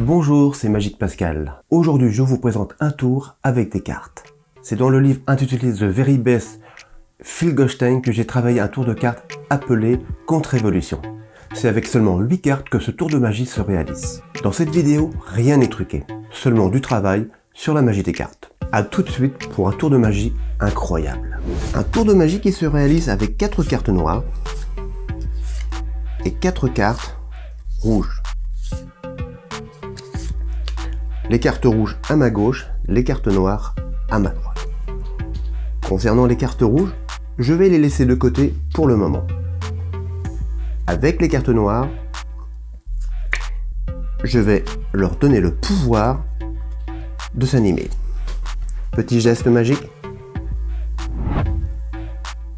Bonjour, c'est Magique Pascal. Aujourd'hui, je vous présente un tour avec des cartes. C'est dans le livre intitulé The Very Best Phil Gostein que j'ai travaillé un tour de cartes appelé Contre-Évolution. C'est avec seulement 8 cartes que ce tour de magie se réalise. Dans cette vidéo, rien n'est truqué, seulement du travail sur la magie des cartes. A tout de suite pour un tour de magie incroyable. Un tour de magie qui se réalise avec 4 cartes noires et 4 cartes rouges. Les cartes rouges à ma gauche, les cartes noires à ma droite. Concernant les cartes rouges, je vais les laisser de côté pour le moment. Avec les cartes noires, je vais leur donner le pouvoir de s'animer. Petit geste magique.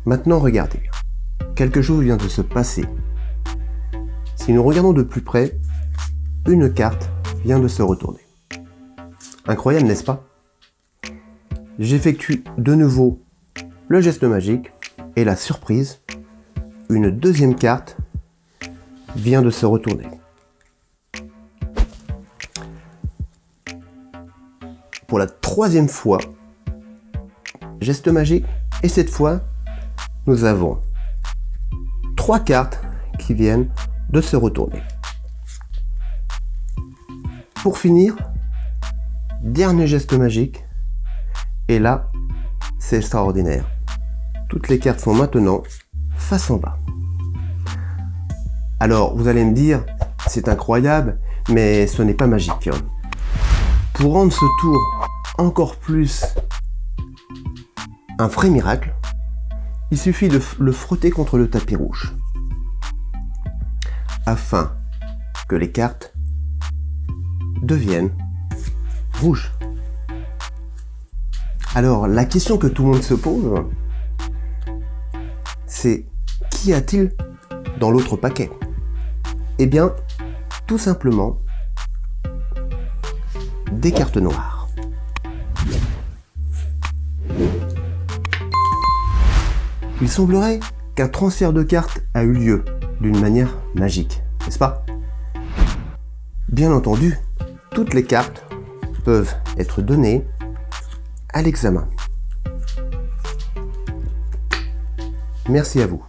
Maintenant, regardez. Quelque chose vient de se passer. Si nous regardons de plus près, une carte vient de se retourner. Incroyable, n'est-ce pas? J'effectue de nouveau le geste magique et la surprise, une deuxième carte vient de se retourner. Pour la troisième fois, geste magique, et cette fois, nous avons trois cartes qui viennent de se retourner. Pour finir, dernier geste magique, et là, c'est extraordinaire. Toutes les cartes sont maintenant face en bas. Alors, vous allez me dire, c'est incroyable, mais ce n'est pas magique. Pour rendre ce tour encore plus un vrai miracle, il suffit de le frotter contre le tapis rouge afin que les cartes deviennent rouges. Alors, la question que tout le monde se pose, c'est qui a-t-il dans l'autre paquet? Eh bien, tout simplement, des cartes noires. Il semblerait qu'un transfert de cartes a eu lieu d'une manière magique, n'est-ce pas? Bien entendu, toutes les cartes peuvent être données à l'examen. Merci à vous.